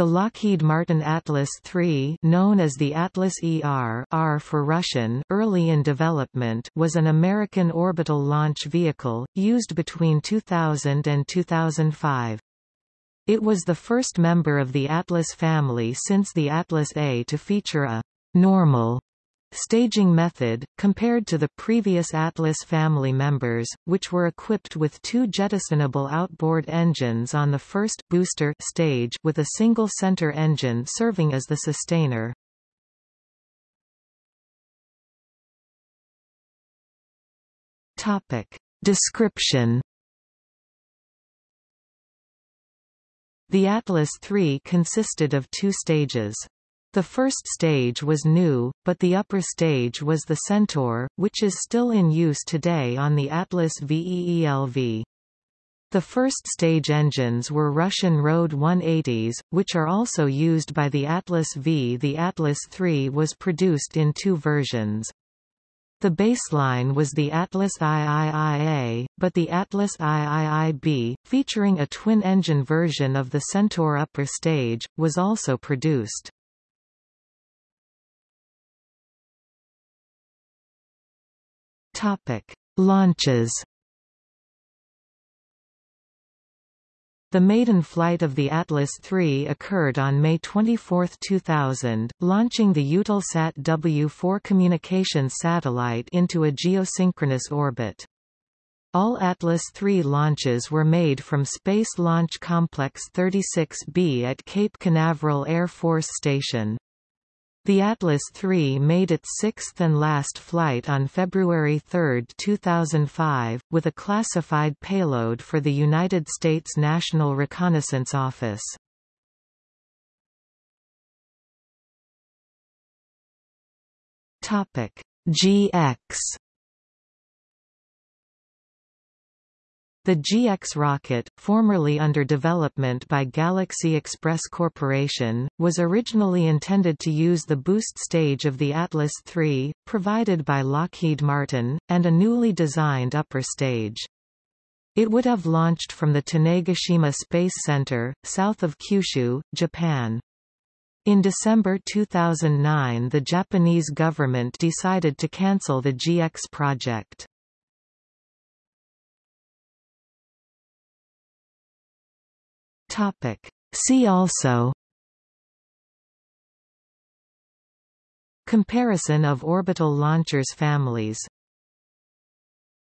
The Lockheed Martin Atlas III known as the Atlas ER R for Russian early in development was an American orbital launch vehicle, used between 2000 and 2005. It was the first member of the Atlas family since the Atlas A to feature a normal staging method, compared to the previous Atlas family members, which were equipped with two jettisonable outboard engines on the first booster stage with a single center engine serving as the sustainer. Topic. Description The Atlas III consisted of two stages. The first stage was new, but the upper stage was the Centaur, which is still in use today on the Atlas V EELV. The first stage engines were Russian RD-180s, which are also used by the Atlas V. The Atlas III was produced in two versions. The baseline was the Atlas IIIA, but the Atlas IIIB, featuring a twin-engine version of the Centaur upper stage, was also produced. Topic: Launches. The maiden flight of the Atlas III occurred on May 24, 2000, launching the Eutelsat W4 communications satellite into a geosynchronous orbit. All Atlas III launches were made from Space Launch Complex 36B at Cape Canaveral Air Force Station. The Atlas III made its sixth and last flight on February 3, 2005, with a classified payload for the United States National Reconnaissance Office. GX The GX rocket, formerly under development by Galaxy Express Corporation, was originally intended to use the boost stage of the Atlas III, provided by Lockheed Martin, and a newly designed upper stage. It would have launched from the Tanegashima Space Center, south of Kyushu, Japan. In December 2009 the Japanese government decided to cancel the GX project. Topic. See also Comparison of orbital launchers families